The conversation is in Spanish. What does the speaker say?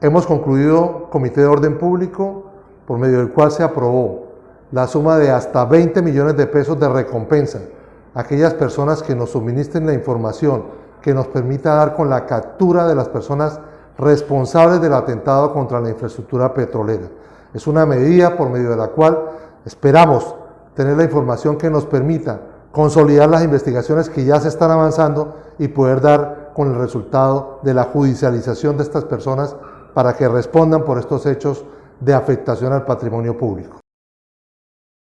Hemos concluido comité de orden público por medio del cual se aprobó la suma de hasta 20 millones de pesos de recompensa a aquellas personas que nos suministren la información que nos permita dar con la captura de las personas responsables del atentado contra la infraestructura petrolera. Es una medida por medio de la cual esperamos tener la información que nos permita consolidar las investigaciones que ya se están avanzando y poder dar con el resultado de la judicialización de estas personas para que respondan por estos hechos de afectación al patrimonio público.